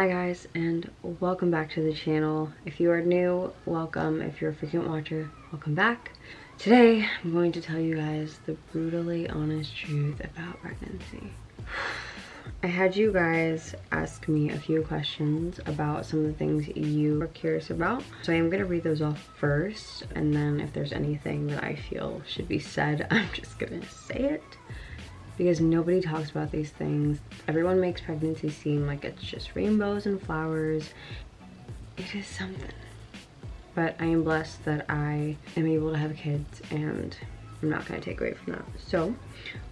Hi guys and welcome back to the channel. If you are new, welcome. If you're a frequent watcher, welcome back. Today I'm going to tell you guys the brutally honest truth about pregnancy. I had you guys ask me a few questions about some of the things you are curious about. So I am going to read those off first and then if there's anything that I feel should be said, I'm just going to say it because nobody talks about these things. Everyone makes pregnancy seem like it's just rainbows and flowers. It is something. But I am blessed that I am able to have kids and I'm not gonna take away from that. So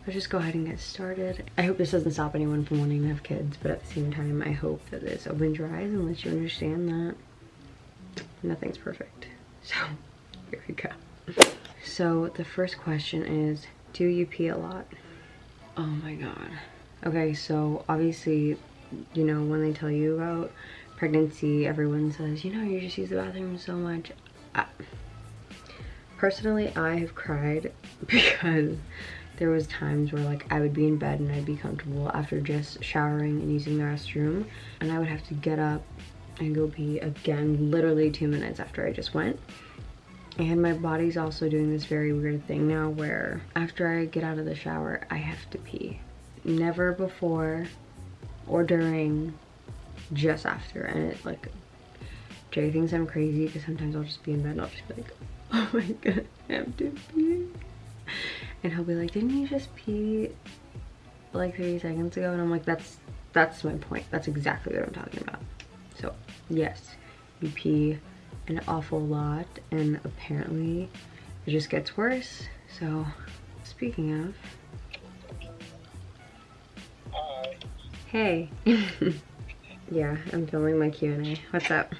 let's just go ahead and get started. I hope this doesn't stop anyone from wanting to have kids, but at the same time, I hope that this opens your eyes and lets you understand that nothing's perfect. So here we go. So the first question is, do you pee a lot? Oh my god. Okay, so obviously, you know, when they tell you about pregnancy, everyone says, you know, you just use the bathroom so much. I, personally, I have cried because there was times where like I would be in bed and I'd be comfortable after just showering and using the restroom and I would have to get up and go pee again literally two minutes after I just went and my body's also doing this very weird thing now where after I get out of the shower, I have to pee. Never before or during, just after. And it like, Jay thinks I'm crazy because sometimes I'll just be in bed and I'll just be like, oh my god, I have to pee. And he'll be like, didn't you just pee like 30 seconds ago? And I'm like, that's, that's my point. That's exactly what I'm talking about. So yes, you pee an awful lot and apparently it just gets worse. So speaking of, hey. yeah, I'm filming my Q&A. What's up?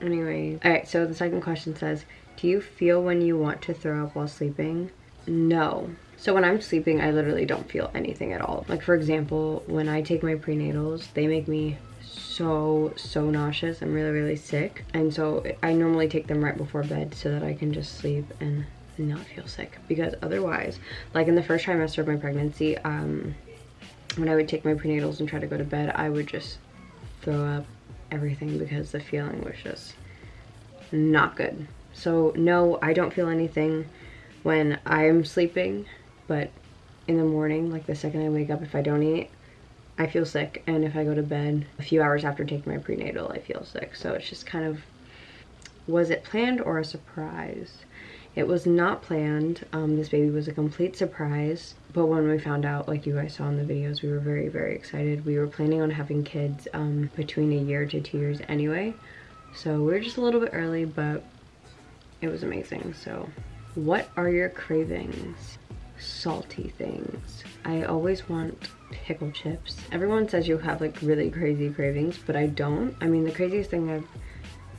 Anyway, all right, so the second question says, do you feel when you want to throw up while sleeping? No. So when I'm sleeping, I literally don't feel anything at all. Like for example, when I take my prenatals, they make me so so nauseous. I'm really really sick. And so i normally take them right before bed so that i can just sleep and not feel sick. Because otherwise like in the first trimester of my pregnancy um when i would take my prenatals and try to go to bed i would just throw up everything because the feeling was just not good. So no i don't feel anything when i'm sleeping but in the morning like the second i wake up if i don't eat I feel sick and if I go to bed a few hours after taking my prenatal I feel sick. So it's just kind of was it planned or a surprise? It was not planned. Um, this baby was a complete surprise. But when we found out like you guys saw in the videos we were very very excited. We were planning on having kids um, between a year to two years anyway. So we are just a little bit early but it was amazing. So what are your cravings? Salty things. I always want pickle chips. Everyone says you have like really crazy cravings, but I don't. I mean, the craziest thing I've,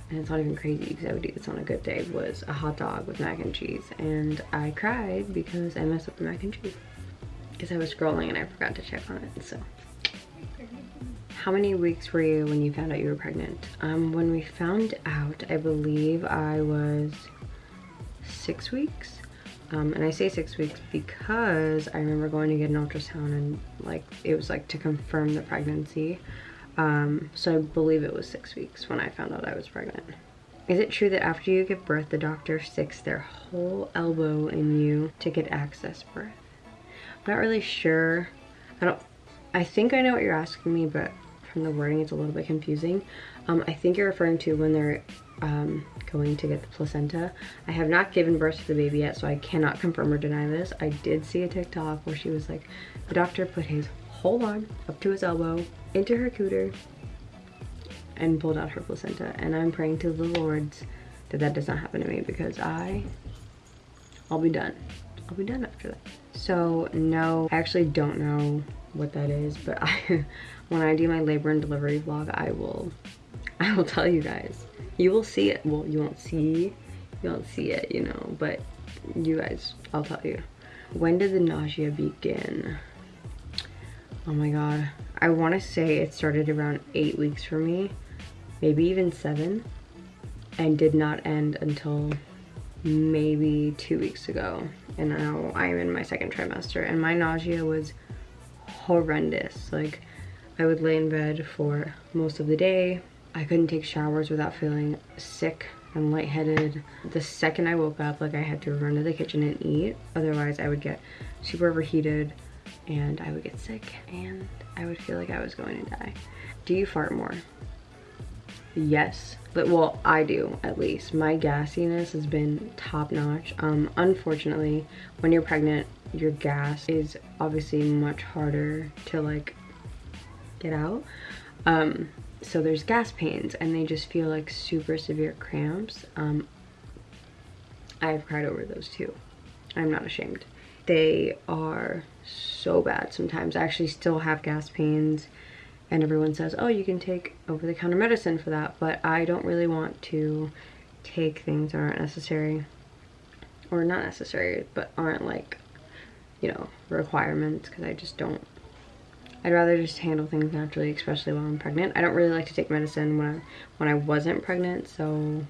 and it's not even crazy because I would eat this on a good day, was a hot dog with mac and cheese. And I cried because I messed up the mac and cheese. Because I was scrolling and I forgot to check on it, so. How many weeks were you when you found out you were pregnant? Um, when we found out, I believe I was six weeks um, and I say six weeks because I remember going to get an ultrasound and like it was like to confirm the pregnancy. Um, so I believe it was six weeks when I found out I was pregnant. Is it true that after you give birth, the doctor sticks their whole elbow in you to get access birth? I'm not really sure. I don't, I think I know what you're asking me, but from the wording, it's a little bit confusing. Um, I think you're referring to when they're um, going to get the placenta. I have not given birth to the baby yet, so I cannot confirm or deny this. I did see a TikTok where she was like, the doctor put his whole arm up to his elbow into her cooter and pulled out her placenta. And I'm praying to the Lords that that does not happen to me because I, I'll be done. I'll be done after that. So no, I actually don't know what that is, but I, when I do my labor and delivery vlog, I will, I will tell you guys. You will see it. Well you won't see you won't see it you know but you guys i'll tell you. When did the nausea begin? Oh my god. I want to say it started around eight weeks for me maybe even seven and did not end until maybe two weeks ago. And now i'm in my second trimester and my nausea was horrendous like I would lay in bed for most of the day. I couldn't take showers without feeling sick and lightheaded. The second I woke up, like I had to run to the kitchen and eat. Otherwise I would get super overheated and I would get sick and I would feel like I was going to die. Do you fart more? Yes, but well, I do at least. My gassiness has been top notch. Um, unfortunately, when you're pregnant, your gas is obviously much harder to like get out. Um, so there's gas pains and they just feel like super severe cramps. Um, I've cried over those too. I'm not ashamed. They are so bad sometimes. I actually still have gas pains and everyone says, oh, you can take over-the-counter medicine for that, but I don't really want to take things that aren't necessary, or not necessary, but aren't like, you know, requirements, because I just don't, I'd rather just handle things naturally, especially while I'm pregnant. I don't really like to take medicine when I, when I wasn't pregnant, so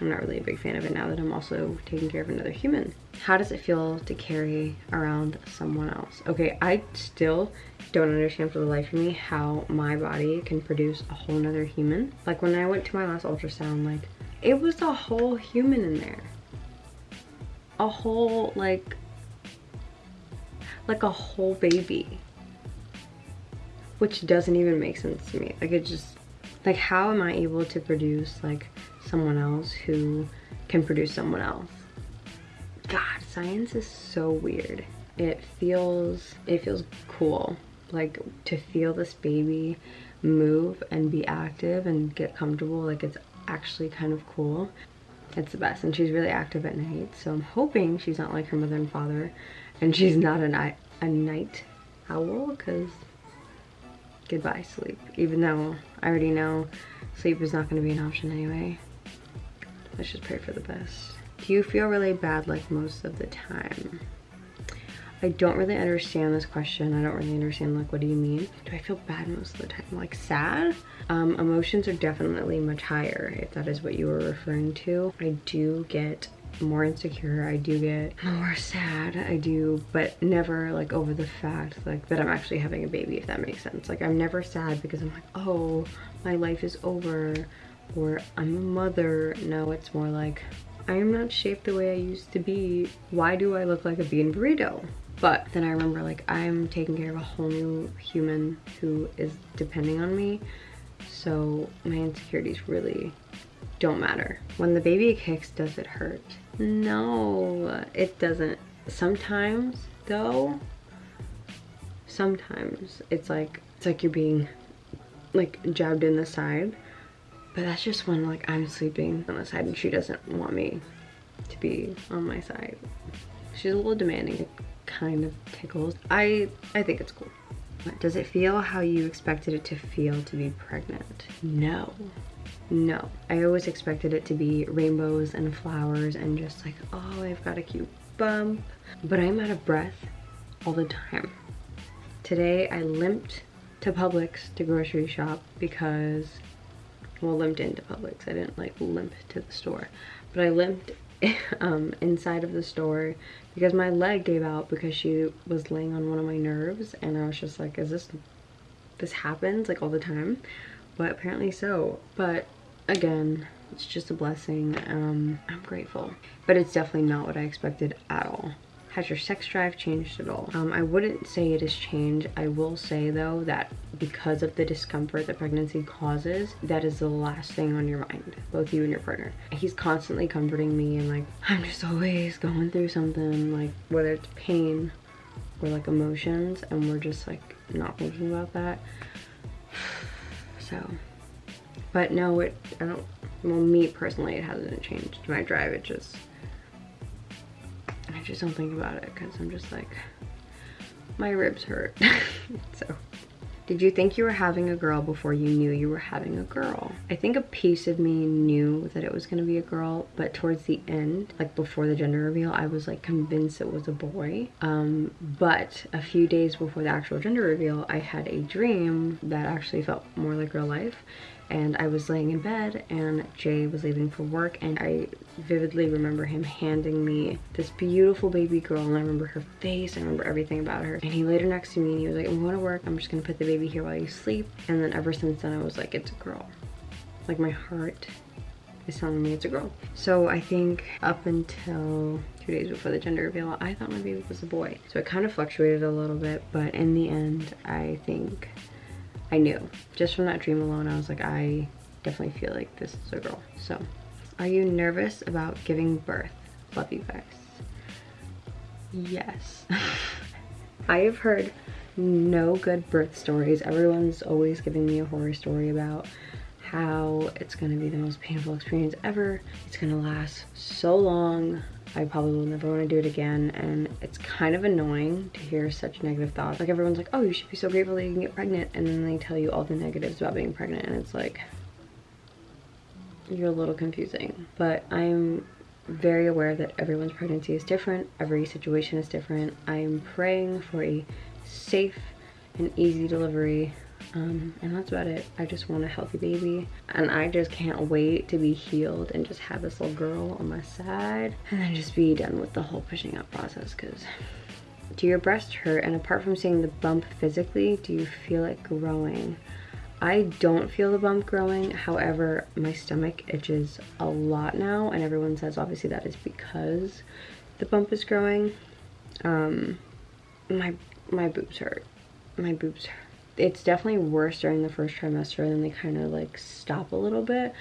I'm not really a big fan of it now that I'm also taking care of another human. How does it feel to carry around someone else? Okay, I still don't understand for the life of me how my body can produce a whole nother human. Like when I went to my last ultrasound, like it was a whole human in there. A whole, like, like a whole baby. Which doesn't even make sense to me. Like it just, like how am I able to produce like someone else who can produce someone else. God, science is so weird. It feels, it feels cool. Like to feel this baby move and be active and get comfortable, like it's actually kind of cool. It's the best and she's really active at night. So I'm hoping she's not like her mother and father and she's not a night, a night owl because goodbye sleep. Even though I already know sleep is not going to be an option anyway. Let's just pray for the best. Do you feel really bad like most of the time? I don't really understand this question. I don't really understand like what do you mean? Do I feel bad most of the time? Like sad? Um, emotions are definitely much higher if that is what you were referring to. I do get more insecure. I do get more sad. I do, but never like over the fact like that I'm actually having a baby if that makes sense. Like I'm never sad because I'm like, oh, my life is over or I'm a mother. No, it's more like, I am not shaped the way I used to be. Why do I look like a bean burrito? But then I remember like I'm taking care of a whole new human who is depending on me. So my insecurities really don't matter. When the baby kicks, does it hurt? No, it doesn't. Sometimes though, sometimes it's like, it's like you're being like jabbed in the side but that's just when like I'm sleeping on the side and she doesn't want me to be on my side. She's a little demanding. It kind of tickles. I, I think it's cool. Does it feel how you expected it to feel to be pregnant? No. No. I always expected it to be rainbows and flowers and just like, oh, I've got a cute bump. But I'm out of breath all the time. Today I limped to Publix to grocery shop because well limped into Publix. I didn't like limp to the store, but I limped um, inside of the store because my leg gave out because she was laying on one of my nerves and I was just like, is this, this happens like all the time? But apparently so. But again, it's just a blessing. Um, I'm grateful. But it's definitely not what I expected at all. Has your sex drive changed at all? Um, I wouldn't say it has changed. I will say though that because of the discomfort that pregnancy causes, that is the last thing on your mind, both you and your partner. He's constantly comforting me and like, I'm just always going through something, like whether it's pain or like emotions and we're just like not thinking about that. So, but no, it, I don't, well me personally, it hasn't changed my drive. It just, I just don't think about it because I'm just like, my ribs hurt. so, did you think you were having a girl before you knew you were having a girl? I think a piece of me knew that it was gonna be a girl, but towards the end, like before the gender reveal, I was like convinced it was a boy. Um, but a few days before the actual gender reveal, I had a dream that actually felt more like real life and I was laying in bed and Jay was leaving for work and I vividly remember him handing me this beautiful baby girl and I remember her face, I remember everything about her. And he laid her next to me and he was like, I'm going to work, I'm just gonna put the baby here while you sleep. And then ever since then I was like, it's a girl. Like my heart is telling me it's a girl. So I think up until two days before the gender reveal, I thought my baby was a boy. So it kind of fluctuated a little bit, but in the end, I think I knew. Just from that dream alone, I was like, I definitely feel like this is a girl. So, are you nervous about giving birth? Love you guys. Yes. I have heard no good birth stories. Everyone's always giving me a horror story about how it's gonna be the most painful experience ever. It's gonna last so long. I probably will never want to do it again and it's kind of annoying to hear such negative thoughts. Like everyone's like, oh, you should be so grateful that you can get pregnant and then they tell you all the negatives about being pregnant and it's like, you're a little confusing. But I'm very aware that everyone's pregnancy is different, every situation is different. I'm praying for a safe and easy delivery um, and that's about it. I just want a healthy baby and I just can't wait to be healed and just have this little girl on my side and then just be done with the whole pushing out process because do your breasts hurt and apart from seeing the bump physically, do you feel it growing? I don't feel the bump growing. However, my stomach itches a lot now and everyone says obviously that is because the bump is growing. Um, my, my boobs hurt. My boobs hurt it's definitely worse during the first trimester and then they kind of like stop a little bit.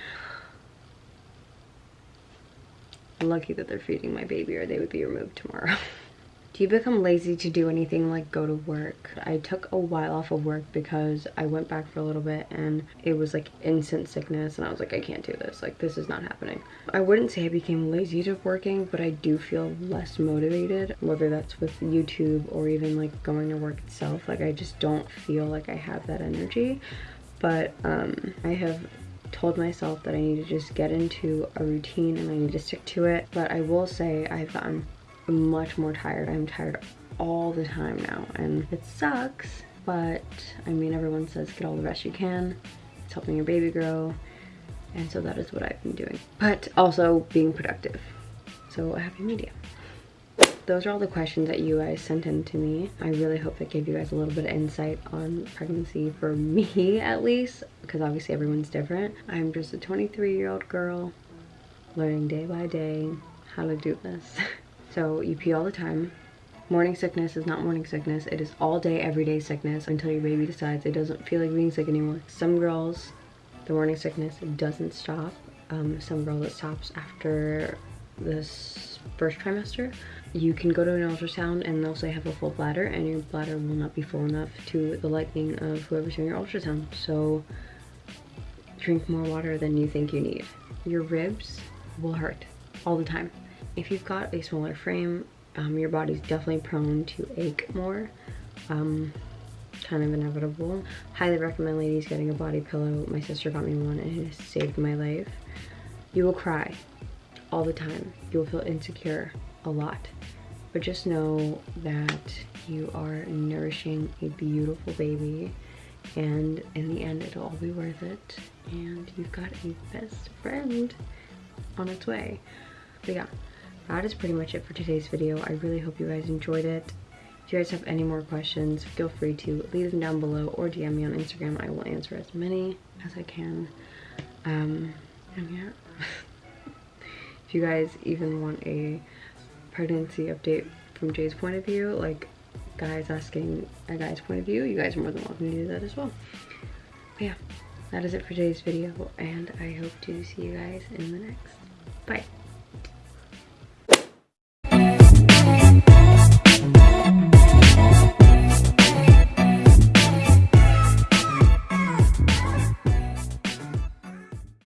Lucky that they're feeding my baby or they would be removed tomorrow. Do you become lazy to do anything like go to work? I took a while off of work because I went back for a little bit and it was like instant sickness and I was like, I can't do this. Like this is not happening. I wouldn't say I became lazy to working, but I do feel less motivated, whether that's with YouTube or even like going to work itself. Like I just don't feel like I have that energy. But um, I have told myself that I need to just get into a routine and I need to stick to it. But I will say I've gotten much more tired. I'm tired all the time now and it sucks, but I mean, everyone says get all the rest you can. It's helping your baby grow. And so that is what I've been doing. But also being productive. So a happy medium. Those are all the questions that you guys sent in to me. I really hope that gave you guys a little bit of insight on pregnancy for me at least, because obviously everyone's different. I'm just a 23 year old girl learning day by day how to do this. So you pee all the time. Morning sickness is not morning sickness. It is all day, everyday sickness until your baby decides it doesn't feel like being sick anymore. Some girls, the morning sickness doesn't stop. Um, some girls it stops after this first trimester. You can go to an ultrasound and they'll say have a full bladder and your bladder will not be full enough to the liking of whoever's doing your ultrasound. So drink more water than you think you need. Your ribs will hurt all the time. If you've got a smaller frame, um, your body's definitely prone to ache more. Um, kind of inevitable. Highly recommend ladies getting a body pillow. My sister got me one and it has saved my life. You will cry all the time. You will feel insecure a lot. But just know that you are nourishing a beautiful baby and in the end it'll all be worth it and you've got a best friend on its way. But yeah, that is pretty much it for today's video. I really hope you guys enjoyed it. If you guys have any more questions, feel free to leave them down below or DM me on Instagram. I will answer as many as I can. Um, and yeah. if you guys even want a pregnancy update from Jay's point of view, like guys asking a guy's point of view, you guys are more than welcome to do that as well. But yeah, that is it for today's video, and I hope to see you guys in the next. Bye.